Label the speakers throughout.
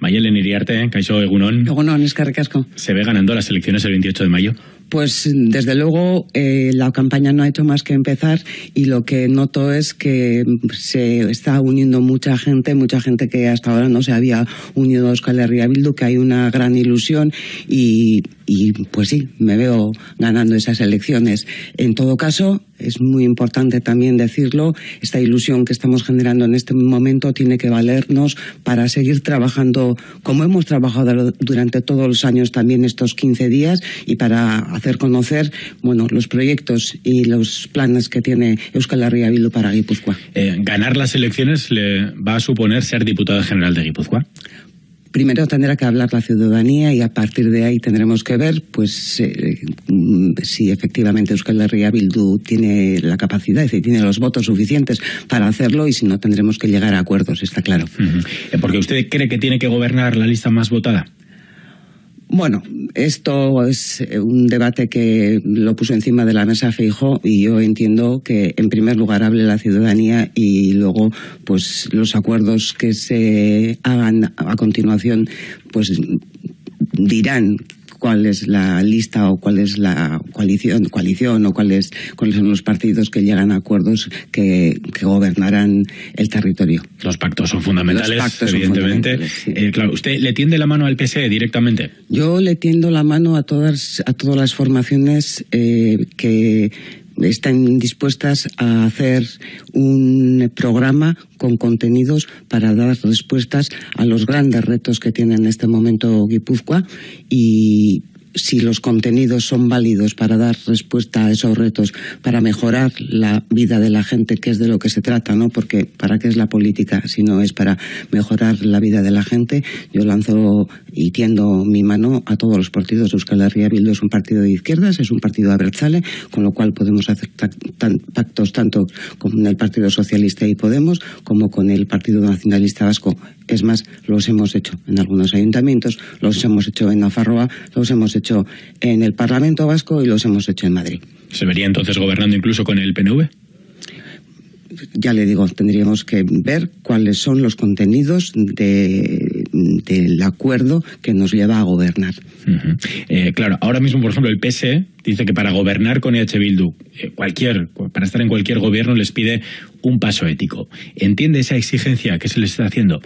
Speaker 1: Mayelen Iriarte, Caixo Egunon.
Speaker 2: Egunon.
Speaker 1: Se ve ganando las elecciones el 28 de mayo.
Speaker 2: Pues desde luego eh, la campaña no ha hecho más que empezar y lo que noto es que se está uniendo mucha gente, mucha gente que hasta ahora no se había unido a Euskal Herria Bildu, que hay una gran ilusión y, y pues sí, me veo ganando esas elecciones. En todo caso, es muy importante también decirlo, esta ilusión que estamos generando en este momento tiene que valernos para seguir trabajando como hemos trabajado durante todos los años también estos 15 días y para hacer conocer bueno, los proyectos y los planes que tiene Euskal Herria para Guipúzcoa.
Speaker 1: Eh, ¿Ganar las elecciones le va a suponer ser diputado general de Guipúzcoa?
Speaker 2: Primero tendrá que hablar la ciudadanía y a partir de ahí tendremos que ver pues eh, si efectivamente Euskal Herria Bildu tiene la capacidad, es decir, tiene los votos suficientes para hacerlo y si no tendremos que llegar a acuerdos, está claro.
Speaker 1: Eh, porque usted cree que tiene que gobernar la lista más votada.
Speaker 2: Bueno, esto es eh, un debate que lo puso encima de la mesa Feijo y yo entiendo que en primer lugar hable la ciudadanía y luego pues los acuerdos que se hagan a continuación pues dirán cuál es la lista o cuál es la coalición, coalición o cuáles, cuáles son los partidos que llegan a acuerdos que, gobernarán el territorio.
Speaker 1: Los pactos son fundamentales, evidentemente. Eh, claro, ¿usted le tiende la mano al PSE directamente?
Speaker 2: Yo le tiendo la mano a todas, a todas las formaciones eh, que están dispuestas a hacer un programa con contenidos para dar respuestas a los grandes retos que tiene en este momento Guipúzcoa y si los contenidos son válidos para dar respuesta a esos retos, para mejorar la vida de la gente, que es de lo que se trata, ¿no? Porque ¿para qué es la política si no es para mejorar la vida de la gente? Yo lanzo y tiendo mi mano a todos los partidos. Euskal Herria Bildu es un partido de izquierdas, es un partido abertzale, con lo cual podemos hacer pactos tanto con el Partido Socialista y Podemos como con el Partido Nacionalista Vasco. Es más, los hemos hecho en algunos ayuntamientos, los hemos hecho en Nafarroa, los hemos hecho en el Parlamento Vasco y los hemos hecho en Madrid.
Speaker 1: ¿Se vería entonces gobernando incluso con el PNV?
Speaker 2: ya le digo, tendríamos que ver cuáles son los contenidos del acuerdo que nos lleva a gobernar.
Speaker 1: Eh, claro, ahora mismo, por ejemplo, el PSE dice que para gobernar con EH Bildu, eh, cualquier, para estar en cualquier gobierno les pide un paso ético. ¿Entiende esa exigencia que se les está haciendo?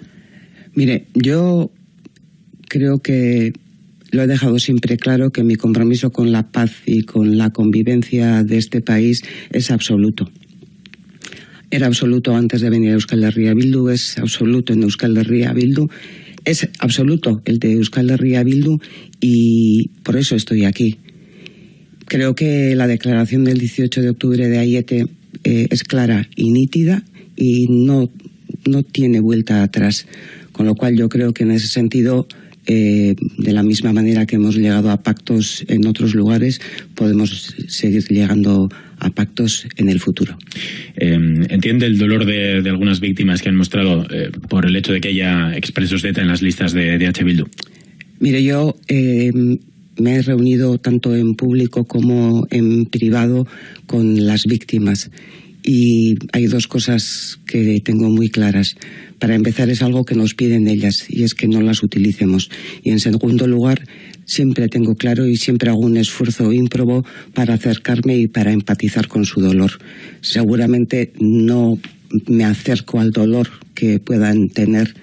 Speaker 2: Mire, yo creo que lo he dejado siempre claro que mi compromiso con la paz y con la convivencia de este país es absoluto era absoluto antes de venir a Euskal Herria Bildu, es absoluto en Euskal Herria Bildu, es absoluto el de Euskal Herria Bildu y por eso estoy aquí. Creo que la declaración del 18 de octubre de Ayete eh, es clara y nítida y no, no tiene vuelta atrás. Con lo cual yo creo que en ese sentido eh, de la misma manera que hemos llegado a pactos en otros lugares, podemos seguir llegando a pactos en el futuro.
Speaker 1: Eh, ¿Entiende el dolor de, algunas víctimas que han mostrado eh, por el hecho de que haya expresos de ETA en las listas de, de H. Bildu?
Speaker 2: Mire, yo me he reunido tanto en público como en privado con las víctimas y hay dos cosas que tengo muy claras. Para empezar, es algo que nos piden ellas y es que no las utilicemos. Y en segundo lugar, siempre tengo claro y siempre hago un esfuerzo ímprobo para acercarme y para empatizar con su dolor. Seguramente no me acerco al dolor que puedan tener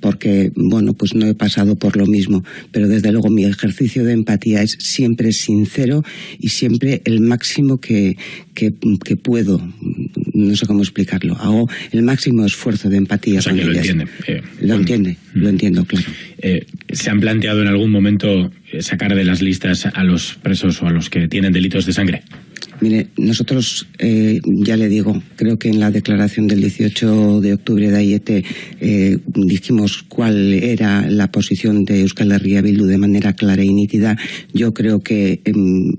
Speaker 2: porque, bueno, pues no he pasado por lo mismo, pero desde luego mi ejercicio de empatía es siempre sincero y siempre el máximo que, que, puedo, no sé cómo explicarlo, hago el máximo esfuerzo de empatía.
Speaker 1: O lo entiende.
Speaker 2: Eh, lo entiende, mm. lo entiendo, claro.
Speaker 1: Eh, ¿Se han planteado en algún momento sacar de las listas a los presos o a los que tienen delitos de sangre?
Speaker 2: Mire, nosotros, eh, ya le digo, creo que en la declaración del 18 de octubre de Ayete eh, dijimos cuál era la posición de Euskal Herria Bildu de manera clara y nítida. Yo creo que em,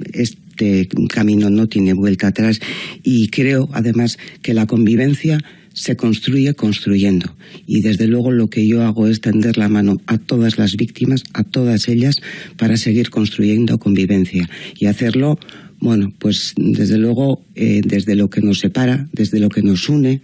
Speaker 2: este camino no tiene vuelta atrás y creo, además, que la convivencia se construye construyendo. Y desde luego lo que yo hago es tender la mano a todas las víctimas, a todas ellas, para seguir construyendo convivencia y hacerlo bueno, pues desde luego, eh, desde lo que nos separa, desde lo que nos une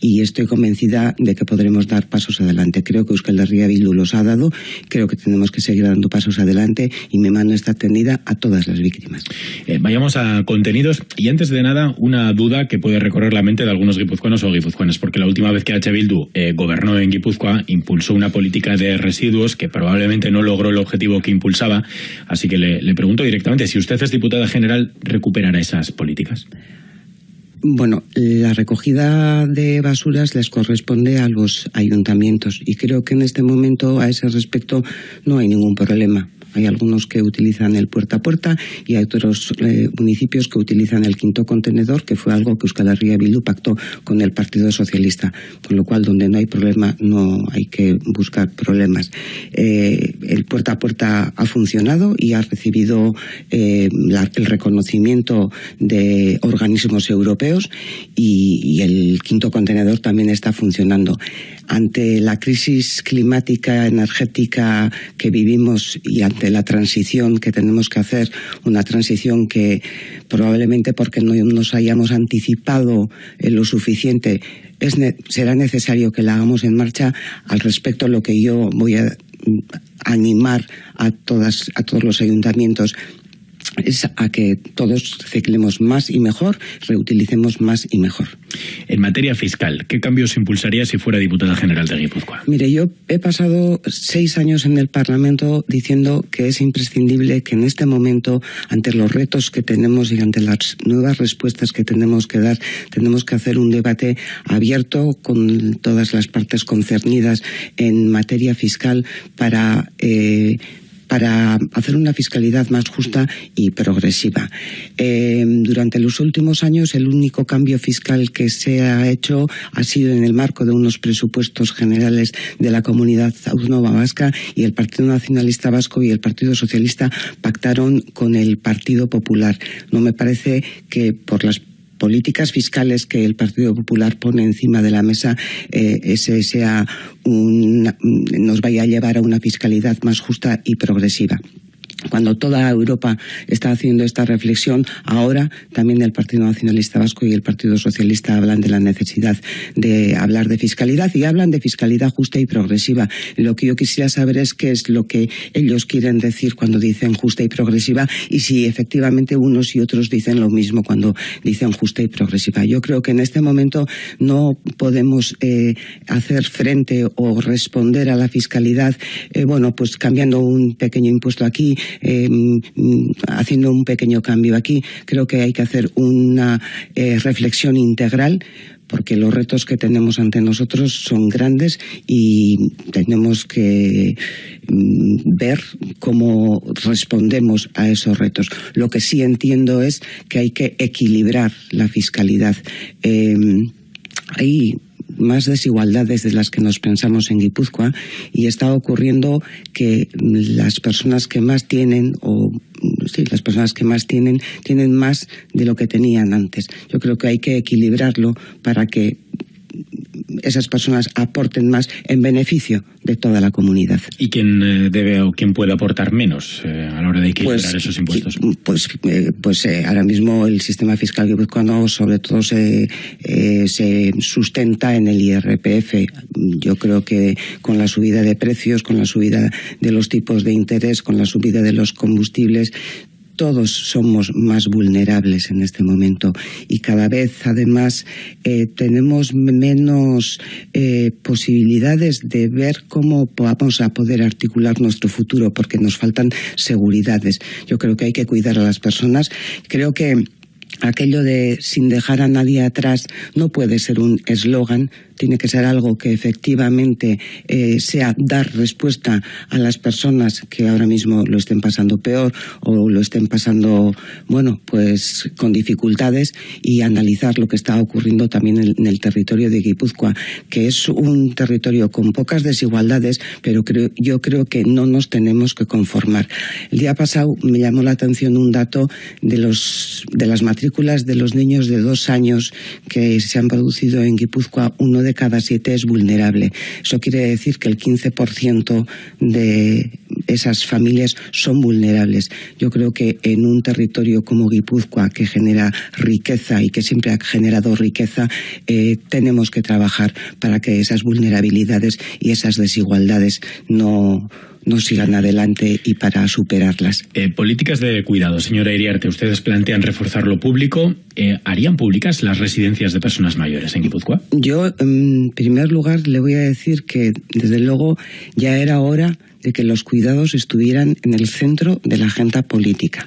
Speaker 2: y estoy convencida de que podremos dar pasos adelante. Creo que Euskal Herria Bildu los ha dado, creo que tenemos que seguir dando pasos adelante y mi mano está tendida a todas las víctimas.
Speaker 1: Eh, vayamos a contenidos y antes de nada una duda que puede recorrer la mente de algunos guipuzcoanos o guipuzcoanas, porque la última vez que H. Bildu eh, gobernó en Guipúzcoa impulsó una política de residuos que probablemente no logró el objetivo que impulsaba, así que le, le pregunto directamente si usted es diputada general, ¿recuperará esas políticas?
Speaker 2: Bueno, la recogida de basuras les corresponde a los ayuntamientos y creo que en este momento a ese respecto no hay ningún problema. Hay algunos que utilizan el puerta a puerta y hay otros eh, municipios que utilizan el quinto contenedor, que fue algo que Euskal Herria Bildu pactó con el Partido Socialista. Con lo cual, donde no hay problema, no hay que buscar problemas. Eh, el puerta a puerta ha funcionado y ha recibido eh, el reconocimiento de organismos europeos y el quinto contenedor también está funcionando ante la crisis climática, energética que vivimos y ante la transición que tenemos que hacer, una transición que probablemente porque no nos hayamos anticipado lo suficiente, será necesario que la hagamos en marcha. Al respecto, lo que yo voy a animar a, todas, a todos los ayuntamientos es a que todos ciclemos más y mejor, reutilicemos más y mejor.
Speaker 1: En materia fiscal, ¿qué cambios impulsaría si fuera diputada general de Guipúzcoa?
Speaker 2: Mire, yo he pasado seis años en el Parlamento diciendo que es imprescindible que en este momento, ante los retos que tenemos y ante las nuevas respuestas que tenemos que dar, tenemos que hacer un debate abierto con todas las partes concernidas en materia fiscal para eh, para hacer una fiscalidad más justa y progresiva. Eh, durante los últimos años, el único cambio fiscal que se ha hecho ha sido en el marco de unos presupuestos generales de la comunidad autónoma vasca y el Partido Nacionalista Vasco y el Partido Socialista pactaron con el Partido Popular. No me parece que por las políticas fiscales que el Partido Popular pone encima de la mesa eh, ese sea nos vaya a llevar a una fiscalidad más justa y progresiva cuando toda Europa está haciendo esta reflexión, ahora también el Partido Nacionalista Vasco y el Partido Socialista hablan de la necesidad de hablar de fiscalidad y hablan de fiscalidad justa y progresiva. Lo que yo quisiera saber es qué es lo que ellos quieren decir cuando dicen justa y progresiva y si efectivamente unos y otros dicen lo mismo cuando dicen justa y progresiva. Yo creo que en este momento no podemos eh, hacer frente o responder a la fiscalidad, eh, bueno, pues cambiando un pequeño impuesto aquí, eh, haciendo un pequeño cambio aquí. Creo que hay que hacer una eh, reflexión integral porque los retos que tenemos ante nosotros son grandes y tenemos que mm, ver cómo respondemos a esos retos. Lo que sí entiendo es que hay que equilibrar la fiscalidad. Eh, hay más desigualdades de las que nos pensamos en Guipúzcoa y está ocurriendo que las personas que más tienen o sí, las personas que más tienen tienen más de lo que tenían antes. Yo creo que hay que equilibrarlo para que esas personas aporten más en beneficio de toda la comunidad.
Speaker 1: ¿Y quién eh, debe o quién puede aportar menos eh, a la hora de equilibrar pues, esos impuestos?
Speaker 2: Pues, eh, pues ahora mismo el sistema fiscal guipuzcoano sobre todo se, se sustenta en el IRPF. Yo creo que con la subida de precios, con la subida de los tipos de interés, con la subida de los combustibles, todos somos más vulnerables en este momento y cada vez además eh, tenemos menos eh, posibilidades de ver cómo vamos a poder articular nuestro futuro porque nos faltan seguridades. Yo creo que hay que cuidar a las personas. Creo que aquello de sin dejar a nadie atrás no puede ser un eslogan, tiene que ser algo que efectivamente eh, sea dar respuesta a las personas que ahora mismo lo estén pasando peor o lo estén pasando, bueno, pues con dificultades y analizar lo que está ocurriendo también en, el territorio de Guipúzcoa, que es un territorio con pocas desigualdades, pero creo, yo creo que no nos tenemos que conformar. El día pasado me llamó la atención un dato de, los, de las matrículas de los niños de dos años que se han producido en Guipúzcoa, uno cada siete es vulnerable. Eso quiere decir que el 15% de esas familias son vulnerables. Yo creo que en un territorio como Guipúzcoa, que genera riqueza y que siempre ha generado riqueza, eh, tenemos que trabajar para que esas vulnerabilidades y esas desigualdades no, no sigan adelante y para superarlas.
Speaker 1: Eh, políticas de cuidado, señora Iriarte, ustedes plantean reforzar lo público. Eh, ¿Harían públicas las residencias de personas mayores en Guipúzcoa?
Speaker 2: Yo, en primer lugar, le voy a decir que, desde luego, ya era hora de que los cuidados estuvieran en el centro de la agenda política.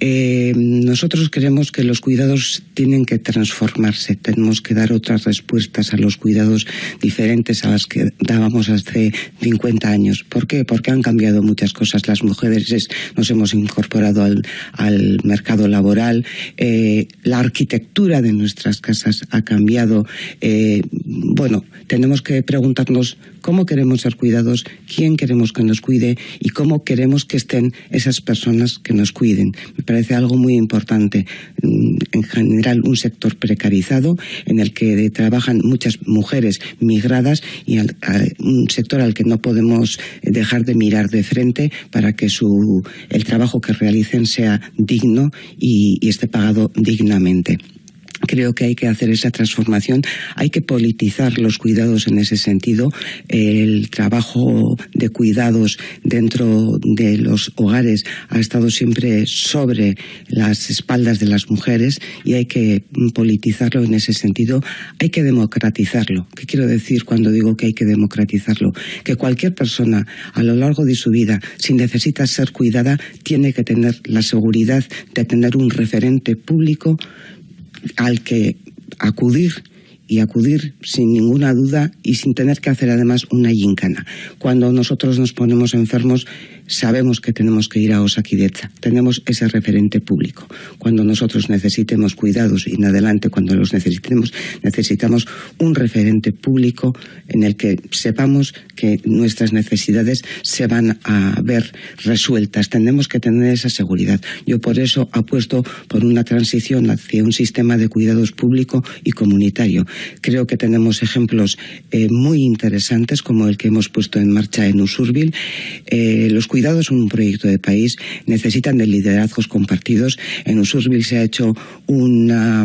Speaker 2: Eh, nosotros creemos que los cuidados tienen que transformarse, tenemos que dar otras respuestas a los cuidados diferentes a las que dábamos hace 50 años. ¿Por qué? Porque han cambiado muchas cosas. Las mujeres nos hemos incorporado al, mercado laboral, eh, la arquitectura de nuestras casas ha cambiado. Eh, bueno, tenemos que preguntarnos cómo queremos ser cuidados, quién queremos que nos cuide y cómo queremos que estén esas personas que nos cuiden. Me parece algo muy importante. Mm, en general, un sector precarizado en el que trabajan muchas mujeres migradas y un sector al que no podemos dejar de mirar de frente para que su, el trabajo que realicen sea digno y esté pagado dignamente. Creo que hay que hacer esa transformación, hay que politizar los cuidados en ese sentido. El trabajo de cuidados dentro de los hogares ha estado siempre sobre las espaldas de las mujeres y hay que politizarlo en ese sentido. Hay que democratizarlo. ¿Qué quiero decir cuando digo que hay que democratizarlo? Que cualquier persona a lo largo de su vida, si necesita ser cuidada, tiene que tener la seguridad de tener un referente público al que acudir y acudir sin ninguna duda y sin tener que hacer además una yincana. Cuando nosotros nos ponemos enfermos, sabemos que tenemos que ir a Osakidecha. Tenemos ese referente público. Cuando nosotros necesitemos cuidados y en adelante, cuando los necesitemos, necesitamos un referente público en el que sepamos que nuestras necesidades se van a ver resueltas. Tenemos que tener esa seguridad. Yo por eso apuesto por una transición hacia un sistema de cuidados público y comunitario. Creo que tenemos ejemplos eh, muy interesantes como el que hemos puesto en marcha en Usurbil. Eh, los cuidados son un proyecto de país, necesitan de liderazgos compartidos. En Usurbil se ha hecho una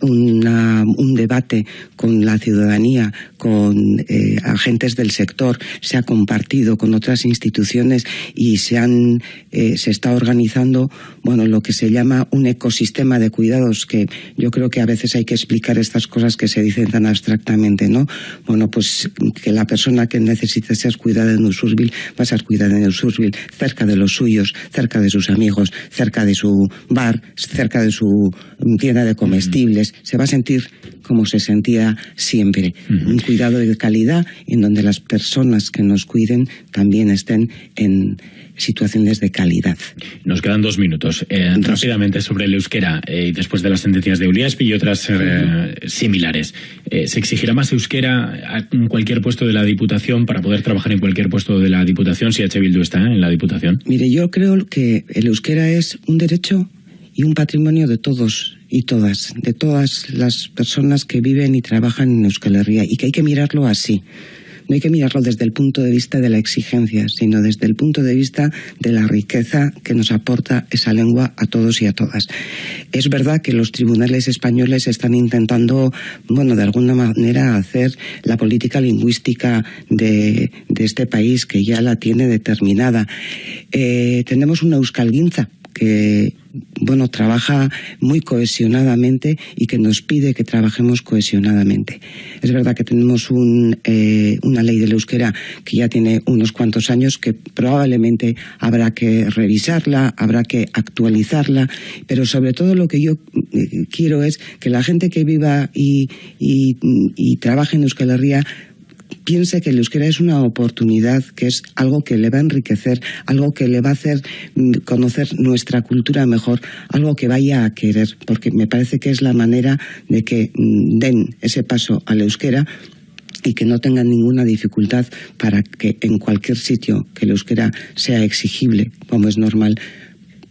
Speaker 2: un debate con la ciudadanía, con eh, agentes del sector, se ha compartido con otras instituciones y se han eh, se está organizando bueno lo que se llama un ecosistema de cuidados que yo creo que a veces hay que explicar estas cosas que se dicen tan abstractamente, ¿no? Bueno, pues que la persona que necesite ser cuidada en Usurbil va a ser cuidada en Usurbil, cerca de los suyos, cerca de sus amigos, cerca de su bar, cerca de su tienda de comestibles se va a sentir como se sentía siempre. Un cuidado de calidad en donde las personas que nos cuiden también estén en situaciones de calidad.
Speaker 1: Nos quedan dos minutos. Eh, rápidamente sobre el euskera, eh, después de las sentencias de Uliaspi y otras eh, similares. ¿Se exigirá más euskera en cualquier puesto de la Diputación para poder trabajar en cualquier puesto de la Diputación si H. Bildu está en la Diputación?
Speaker 2: Mire, yo creo que el euskera es un derecho y un patrimonio de todos y todas, de todas las personas que viven y trabajan en Euskal Herria y que hay que mirarlo así. No hay que mirarlo desde el punto de vista de la exigencia, sino desde el punto de vista de la riqueza que nos aporta esa lengua a todos y a todas. Es verdad que los tribunales españoles están intentando, bueno, de alguna manera hacer la política lingüística de, este país, que ya la tiene determinada. Eh, tenemos una euskalguinza que bueno, trabaja muy cohesionadamente y que nos pide que trabajemos cohesionadamente. Es verdad que tenemos eh, una ley del euskera que ya tiene unos cuantos años que probablemente habrá que revisarla, habrá que actualizarla, pero sobre todo lo que yo eh, quiero es que la gente que viva y, y trabaje en Euskal Herria piense que el euskera es una oportunidad, que es algo que le va a enriquecer, algo que le va a hacer mm, conocer nuestra cultura mejor, algo que vaya a querer, porque me parece que es la manera de que mm, den ese paso al euskera y que no tengan ninguna dificultad para que en cualquier sitio que el euskera sea exigible, como es normal,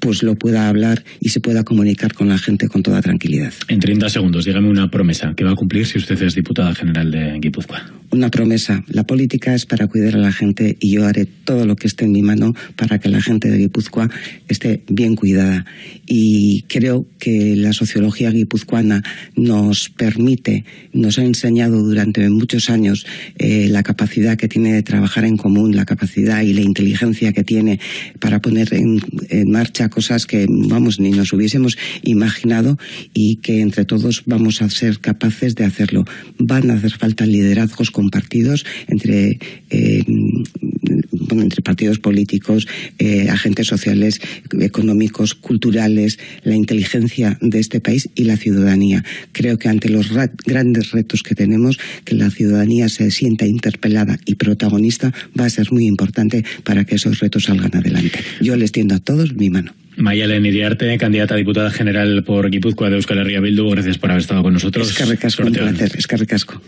Speaker 2: pues lo pueda hablar y se pueda comunicar con la gente con toda tranquilidad.
Speaker 1: En 30 segundos, dígame una promesa que va a cumplir si usted es diputada general de Guipúzcoa.
Speaker 2: Una promesa. La política es para cuidar a la gente y yo haré todo lo que esté en mi mano para que la gente de Guipúzcoa esté bien cuidada. Y creo que la sociología guipuzcoana nos permite, nos ha enseñado durante muchos años eh, la capacidad que tiene de trabajar en común, la capacidad y la inteligencia que tiene para poner en, marcha cosas que, vamos, ni nos hubiésemos imaginado y que entre todos vamos a ser capaces de hacerlo. Van a hacer falta liderazgos compartidos entre, eh, entre partidos políticos, eh, agentes sociales, económicos, culturales, la inteligencia de este país y la ciudadanía. Creo que ante los grandes retos que tenemos, que la ciudadanía se sienta interpelada y protagonista va a ser muy importante para que esos retos salgan adelante. Yo les tiendo a todos mi mano.
Speaker 1: Mayalen Iriarte, candidata a diputada general por Guipúzcoa de Euskal Herria Bildu, gracias por haber estado con nosotros.
Speaker 2: Es que recasco, un placer, es que recasco.